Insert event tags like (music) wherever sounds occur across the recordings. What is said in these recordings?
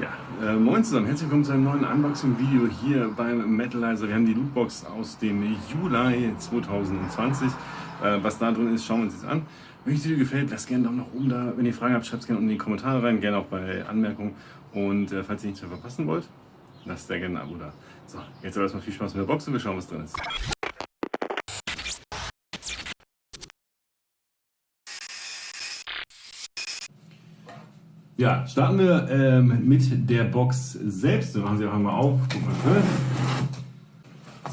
Ja, äh, moin zusammen, herzlich willkommen zu einem neuen Unboxing-Video hier beim Metalizer. Wir haben die Lootbox aus dem Juli 2020. Äh, was da drin ist, schauen wir uns jetzt an. Wenn euch das Video gefällt, lasst gerne einen Daumen nach oben da. Wenn ihr Fragen habt, schreibt es gerne unten in die Kommentare rein, gerne auch bei Anmerkungen. Und äh, falls ihr nichts mehr verpassen wollt, lasst sehr gerne ein Abo da. So, jetzt aber erstmal viel Spaß mit der Box und wir schauen, was drin ist. Ja, starten wir ähm, mit der Box selbst. Wir machen sie auch einmal auf. Mal,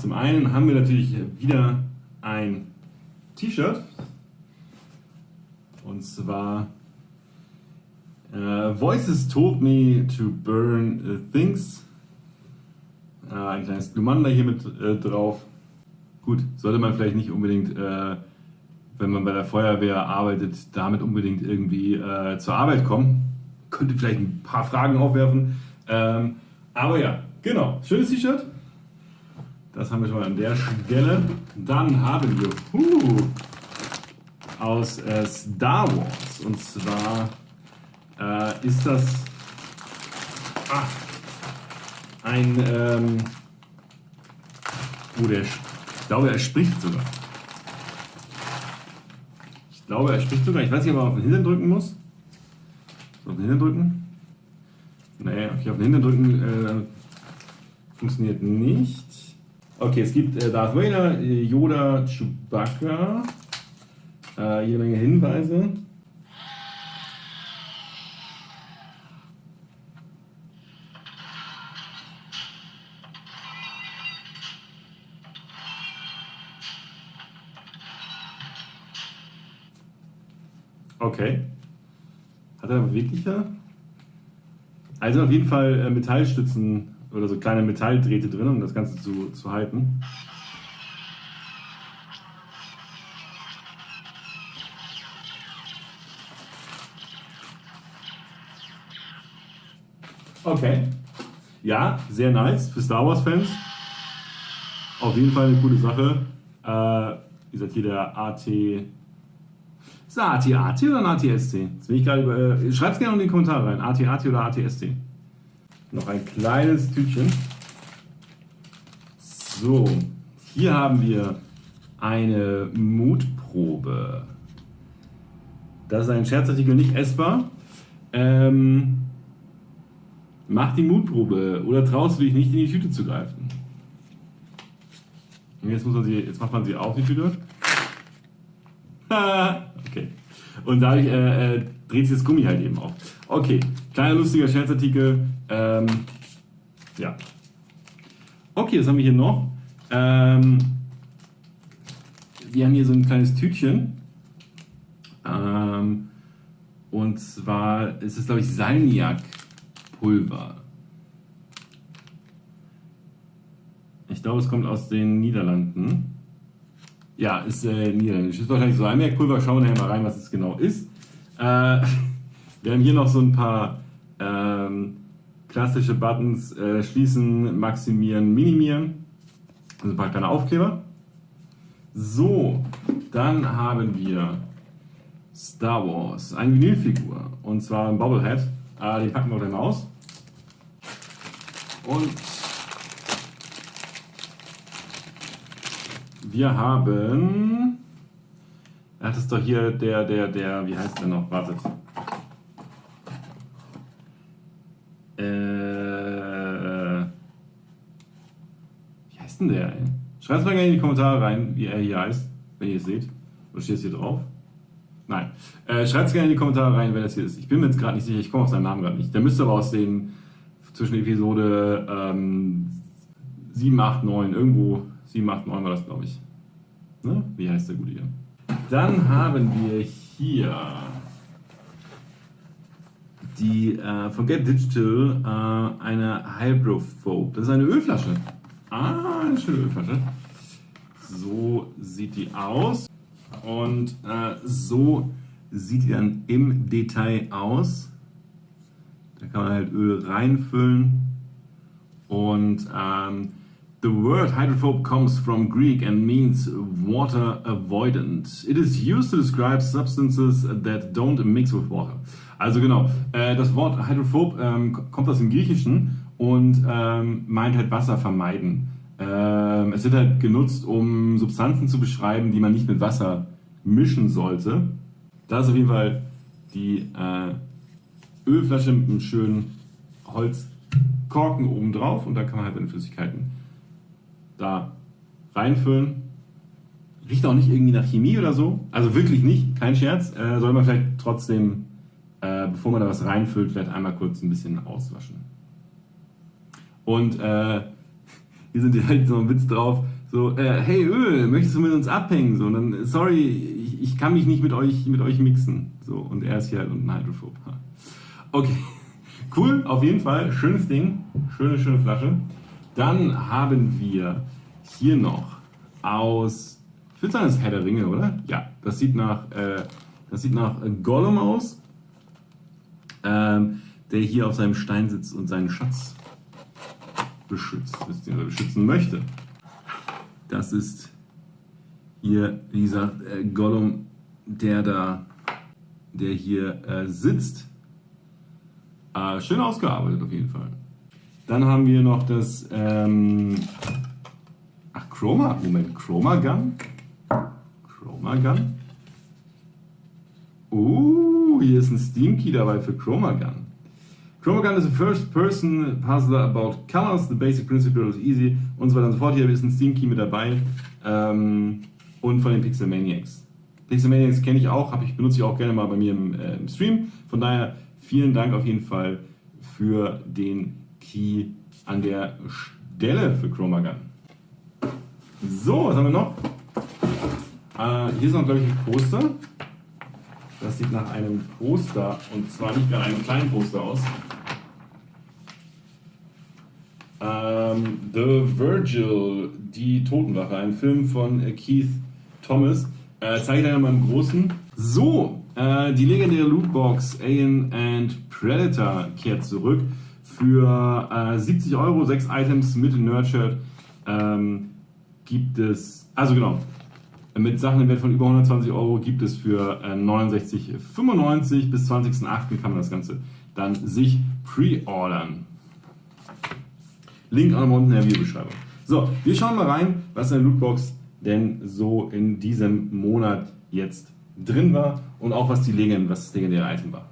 Zum einen haben wir natürlich wieder ein T-Shirt. Und zwar äh, Voices told me to burn uh, things. Äh, ein kleines Glumanda hier mit äh, drauf. Gut, sollte man vielleicht nicht unbedingt, äh, wenn man bei der Feuerwehr arbeitet, damit unbedingt irgendwie äh, zur Arbeit kommen könnte vielleicht ein paar Fragen aufwerfen. Ähm, aber ja, genau, schönes T-Shirt. Das haben wir schon mal an der Stelle. Dann haben wir uh, aus äh, Star Wars. Und zwar äh, ist das ah, ein, ähm, oh, der, ich glaube, er spricht sogar. Ich glaube, er spricht sogar. Ich weiß nicht, ob man auf den Hintern drücken muss. Auf den Hintern drücken? Nee, okay, auf den Hintern drücken äh, funktioniert nicht. Okay, es gibt äh, Darth Vader, Yoda, Chewbacca, äh, jede Menge Hinweise. Okay. Er beweglicher? Also auf jeden Fall äh, Metallstützen oder so kleine Metalldrähte drin, um das Ganze zu, zu halten. Okay. Ja, sehr nice für Star Wars Fans. Auf jeden Fall eine coole Sache. Äh, wie gesagt, hier der AT ist das AT-AT oder ein ATST? Äh, Schreibt es gerne in die Kommentare rein. AT-AT oder ATST? Noch ein kleines Tütchen. So, hier haben wir eine Mutprobe. Das ist ein Scherzartikel, nicht essbar. Ähm, mach die Mutprobe oder traust du dich nicht in die Tüte zu greifen? Und jetzt, muss man sie, jetzt macht man sie auf die Tüte. Und dadurch äh, äh, dreht sich das Gummi halt eben auf. Okay, kleiner lustiger Scherzartikel. Ähm, ja. Okay, was haben wir hier noch? Ähm, wir haben hier so ein kleines Tütchen. Ähm, und zwar ist es, glaube ich, Salmiak-Pulver. Ich glaube, es kommt aus den Niederlanden. Ja, ist äh, niederländisch. Ist wahrscheinlich so Einmerkpulver. Schauen wir mal rein, was es genau ist. Äh, (laughs) wir haben hier noch so ein paar ähm, klassische Buttons. Äh, schließen, maximieren, minimieren. Also ein paar kleine Aufkleber. So, dann haben wir Star Wars, eine Vinylfigur. Und zwar ein Bobblehead. Äh, den packen wir dann aus. Und Wir haben. Er hat es doch hier der, der, der, wie heißt der noch? Wartet. Äh, wie heißt denn der, ey? Schreibt es mal gerne in die Kommentare rein, wie er hier heißt, wenn ihr es seht. Oder steht es hier drauf? Nein. Äh, Schreibt es gerne in die Kommentare rein, wenn das hier ist. Ich bin mir jetzt gerade nicht sicher, ich komme auf seinen Namen gerade nicht. Der müsste aber aus den zwischen Episode ähm, 7, 8, 9, irgendwo 7, 8, 9 war das, glaube ich. Ne? Wie heißt der gute hier? Dann haben wir hier die äh, von Get Digital äh, eine Hydrophobe. Das ist eine Ölflasche. Ah, eine schöne Ölflasche. So sieht die aus. Und äh, so sieht die dann im Detail aus. Da kann man halt Öl reinfüllen. Und ähm, The word hydrophobe comes from Greek and means water avoidant. It is used to describe substances that don't mix with water. Also genau, äh, das Wort hydrophob ähm, kommt aus dem Griechischen und ähm, meint halt Wasser vermeiden. Ähm, es wird halt genutzt, um Substanzen zu beschreiben, die man nicht mit Wasser mischen sollte. Da ist auf jeden Fall die äh, Ölflasche mit einem schönen Holzkorken oben drauf und da kann man halt seine Flüssigkeiten da reinfüllen. Riecht auch nicht irgendwie nach Chemie oder so. Also wirklich nicht, kein Scherz. Äh, soll man vielleicht trotzdem, äh, bevor man da was reinfüllt, vielleicht einmal kurz ein bisschen auswaschen. Und äh, (laughs) hier sind die halt so ein Witz drauf, so, äh, hey Öl, möchtest du mit uns abhängen? So, und dann, sorry, ich, ich, kann mich nicht mit euch, mit euch mixen. So, und er ist hier halt unten hydrophob. (laughs) Okay, (laughs) cool, auf jeden Fall, schönes Ding, schöne, schöne Flasche. Dann haben wir hier noch aus, ich würde sagen, das ist Herr der Ringe, oder? Ja, das sieht nach, äh, das sieht nach Gollum aus, ähm, der hier auf seinem Stein sitzt und seinen Schatz beschützt, beziehungsweise beschützen möchte. Das ist hier, wie gesagt, äh, Gollum, der da, der hier äh, sitzt. Äh, schön ausgearbeitet auf jeden Fall. Dann haben wir noch das, ähm, Chroma, Moment, Chroma Gun. Chroma Gun. Uh, hier ist ein Steam Key dabei für Chroma Gun. Chroma Gun is a first-person puzzler about colors, the basic principle is easy und so weiter und so fort. Hier ist ein Steam Key mit dabei ähm, und von den Pixel Maniacs. Pixel Maniacs kenne ich auch, ich, benutze ich auch gerne mal bei mir im, äh, im Stream. Von daher vielen Dank auf jeden Fall für den Key an der Stelle für Chroma Gun. So, was haben wir noch? Äh, hier ist noch, glaube ich, ein Poster. Das sieht nach einem Poster und zwar nicht nach einem kleinen Poster aus. Ähm, The Virgil, die Totenwache, ein Film von äh, Keith Thomas. Äh, zeige ich dann mal im Großen. So, äh, die legendäre Lootbox Alien and Predator kehrt zurück für äh, 70 Euro, 6 Items mit Nurtured. Ähm, gibt es, also genau, mit Sachen im Wert von über 120 Euro gibt es für äh, 69,95 bis 20.08. kann man das Ganze dann sich pre-ordern. Link auch unten in der Videobeschreibung. So, wir schauen mal rein, was in der Lootbox denn so in diesem Monat jetzt drin war und auch was die Legend, was das legendäre Item war.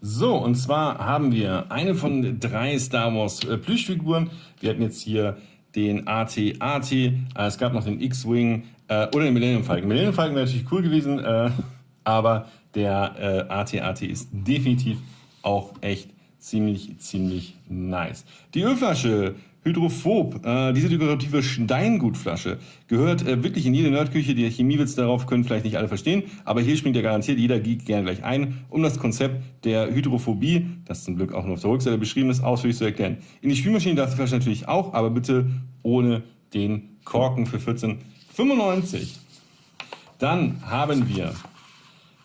So, und zwar haben wir eine von drei Star Wars äh, Plüschfiguren. Wir hatten jetzt hier den AT-AT, äh, es gab noch den X-Wing äh, oder den Millennium Falcon. Millennium Falcon wäre natürlich cool gewesen, äh, (laughs) aber der AT-AT ist definitiv auch echt ziemlich, ziemlich nice. Die Ölflasche Hydrophob, äh, diese dekorative Steingutflasche, gehört äh, wirklich in jede Nerdküche. Die Chemiewitz darauf können vielleicht nicht alle verstehen, aber hier springt ja garantiert jeder Geek gerne gleich ein, um das Konzept der Hydrophobie, das zum Glück auch nur auf der Rückseite beschrieben ist, ausführlich zu erklären. In die Spielmaschine darf die Flasche natürlich auch, aber bitte ohne den Korken für 14,95. Dann haben wir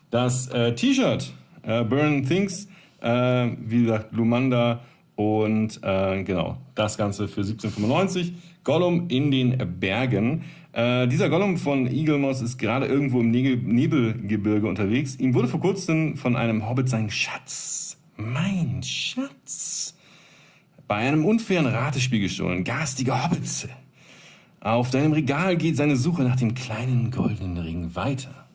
das äh, T-Shirt äh, Burn Things, äh, wie gesagt, Lumanda und äh, genau, das Ganze für 17,95. Gollum in den Bergen. Äh, dieser Gollum von Eagle Moss ist gerade irgendwo im Nebelgebirge unterwegs. Ihm wurde vor kurzem von einem Hobbit sein Schatz, mein Schatz, bei einem unfairen Ratespiel gestohlen. Garstige Hobbits. Auf deinem Regal geht seine Suche nach dem kleinen goldenen Ring weiter.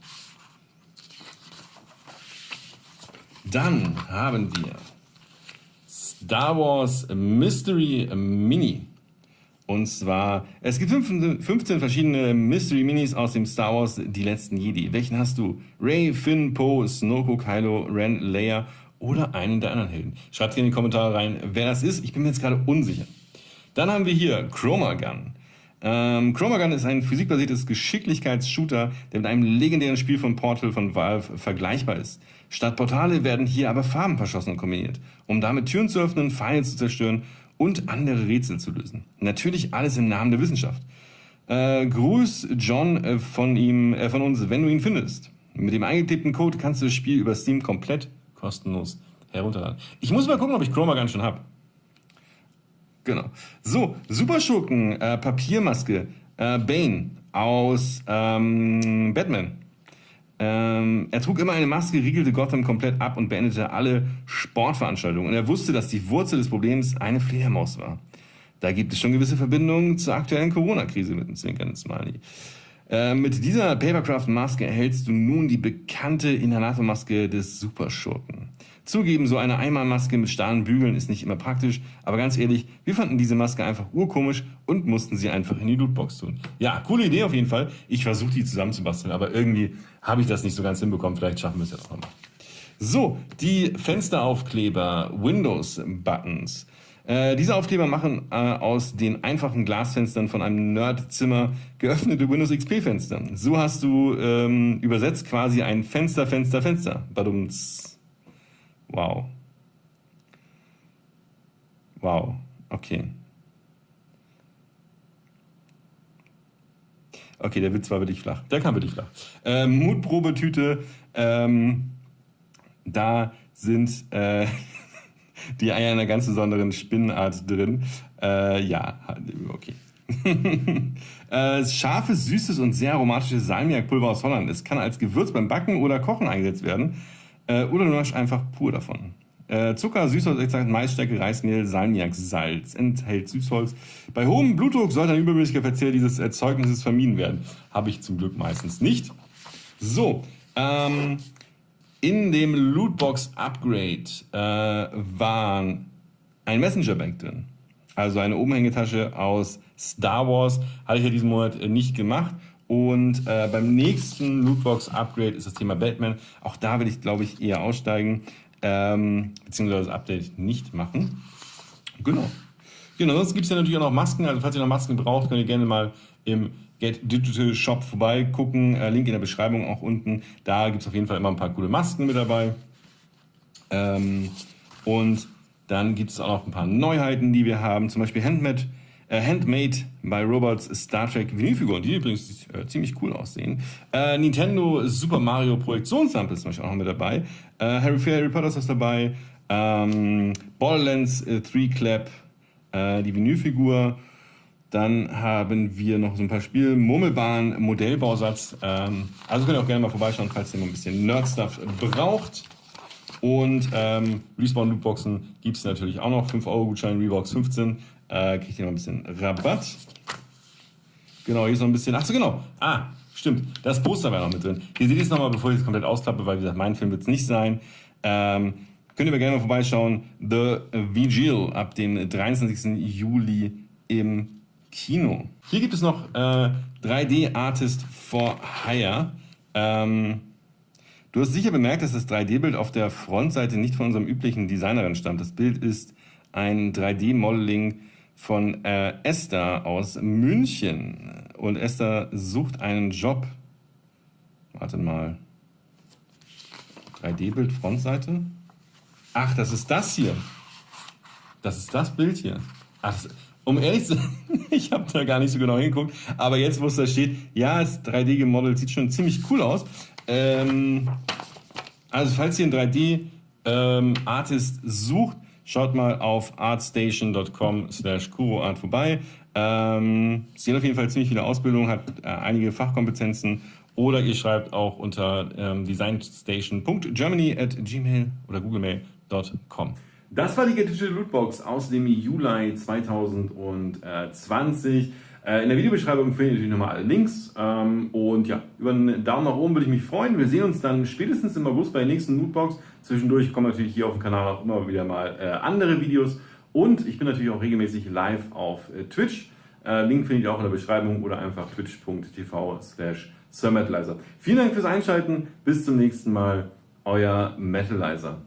Dann haben wir Star Wars Mystery Mini. Und zwar, es gibt 15 verschiedene Mystery Minis aus dem Star Wars Die letzten Jedi. Welchen hast du? Ray, Finn, Poe, Snoke, Kylo, Ren, Leia oder einen der anderen Helden? Schreibt in die Kommentare rein, wer das ist. Ich bin mir jetzt gerade unsicher. Dann haben wir hier Chroma Gun. Ähm, Chroma Gun ist ein physikbasiertes Geschicklichkeitsshooter, der mit einem legendären Spiel von Portal von Valve vergleichbar ist. Statt Portale werden hier aber Farben verschossen und kombiniert, um damit Türen zu öffnen, Pfeile zu zerstören und andere Rätsel zu lösen. Natürlich alles im Namen der Wissenschaft. Äh, Gruß John äh, von ihm, äh, von uns, wenn du ihn findest. Mit dem eingetippten Code kannst du das Spiel über Steam komplett kostenlos herunterladen. Ich muss mal gucken, ob ich Chroma Gun schon habe. Genau. So, Superschurken, äh, Papiermaske, äh, Bane aus ähm, Batman. Ähm, er trug immer eine Maske, riegelte Gotham komplett ab und beendete alle Sportveranstaltungen. Und er wusste, dass die Wurzel des Problems eine Fledermaus war. Da gibt es schon gewisse Verbindungen zur aktuellen Corona-Krise mit dem zwinkernden Smiley. Äh, mit dieser Papercraft-Maske erhältst du nun die bekannte Inhalatormaske des Superschurken. Zugeben, so eine Einmalmaske mit starren Bügeln ist nicht immer praktisch, aber ganz ehrlich, wir fanden diese Maske einfach urkomisch und mussten sie einfach in die Lootbox tun. Ja, coole Idee auf jeden Fall. Ich versuche die zusammenzubasteln, aber irgendwie habe ich das nicht so ganz hinbekommen. Vielleicht schaffen wir es ja noch einmal. So, die Fensteraufkleber, Windows-Buttons. Äh, diese Aufkleber machen äh, aus den einfachen Glasfenstern von einem Nerdzimmer geöffnete Windows XP-Fenster. So hast du ähm, übersetzt quasi ein Fenster, Fenster, Fenster. Badumts. Wow. Wow. Okay. Okay, der Witz war wirklich flach. Der kam wirklich flach. Ähm, Mutprobetüte. Ähm, da sind äh, (laughs) die Eier einer ganz besonderen Spinnenart drin. Äh, ja, okay. (laughs) äh, scharfes, süßes und sehr aromatisches Salmiakpulver aus Holland. Es kann als Gewürz beim Backen oder Kochen eingesetzt werden. Äh, oder nur einfach pur davon. Äh, Zucker, Süßholzextrakt, Maisstärke, Reismehl, Salmiak, Salz, enthält Süßholz. Bei hohem Blutdruck sollte ein übermäßiger Verzehr dieses Erzeugnisses vermieden werden. Habe ich zum Glück meistens nicht. So, ähm, in dem Lootbox Upgrade äh, waren ein Messenger Bag drin. Also eine Umhängetasche aus Star Wars. Hatte ich ja diesen Monat äh, nicht gemacht. Und äh, beim nächsten Lootbox Upgrade ist das Thema Batman. Auch da will ich, glaube ich, eher aussteigen, ähm, beziehungsweise das Update nicht machen. Genau. Genau, sonst gibt es ja natürlich auch noch Masken. Also falls ihr noch Masken braucht, könnt ihr gerne mal im Get Digital Shop vorbeigucken. Äh, Link in der Beschreibung auch unten. Da gibt es auf jeden Fall immer ein paar coole Masken mit dabei. Ähm, und dann gibt es auch noch ein paar Neuheiten, die wir haben. Zum Beispiel Handmade, Handmade by Robots Star Trek Vinylfiguren, die übrigens äh, ziemlich cool aussehen. Äh, Nintendo Super Mario Projektionslampe ist zum Beispiel auch noch mit dabei. Äh, Harry, Harry Potter ist dabei. Ähm, Borderlands 3 äh, Clap, äh, die Vinylfigur. Dann haben wir noch so ein paar Spiele. Murmelbahn, Modellbausatz. Ähm, also könnt ihr auch gerne mal vorbeischauen, falls ihr mal ein bisschen Nerd-Stuff braucht. Und ähm, Respawn Lootboxen gibt es natürlich auch noch. 5 Euro Gutschein, Revox 15. Äh, kriegt ihr noch ein bisschen Rabatt. Genau, hier ist noch ein bisschen. Achso, genau. Ah, stimmt. Das Poster war noch mit drin. Hier seht ihr es nochmal, bevor ich es komplett ausklappe, weil wie gesagt, mein Film wird es nicht sein. Ähm, könnt ihr mir gerne mal vorbeischauen. The Vigil ab dem 23. Juli im Kino. Hier gibt es noch äh, 3D Artist for Hire. Ähm, du hast sicher bemerkt, dass das 3D-Bild auf der Frontseite nicht von unserem üblichen Designerin stammt. Das Bild ist ein 3D-Modeling von äh, Esther aus München. Und Esther sucht einen Job. Warte mal. 3D-Bild Frontseite? Ach, das ist das hier. Das ist das Bild hier. Ach, um ehrlich zu sein, (laughs) ich habe da gar nicht so genau hingeguckt, aber jetzt, wo es da steht, ja, das 3D gemodelt sieht schon ziemlich cool aus. Ähm, also falls ihr einen 3D-Artist ähm, sucht, schaut mal auf artstation.com slash kuroart vorbei. Ähm, sie hat auf jeden Fall ziemlich viele Ausbildungen, hat äh, einige Fachkompetenzen oder ihr schreibt auch unter ähm, designstation.germany at gmail oder googlemail.com. Das war die Digital Lootbox aus dem Juli 2020. Äh, in der Videobeschreibung findet ihr natürlich nochmal alle Links. Ähm, und ja, über einen Daumen nach oben würde ich mich freuen. Wir sehen uns dann spätestens im August bei der nächsten Lootbox. Zwischendurch kommen natürlich hier auf dem Kanal auch immer wieder mal äh, andere Videos. Und ich bin natürlich auch regelmäßig live auf äh, Twitch. Link findet ihr auch in der Beschreibung oder einfach twitch.tv slash Vielen Dank fürs Einschalten. Bis zum nächsten Mal. Euer Metalizer.